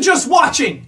just watching?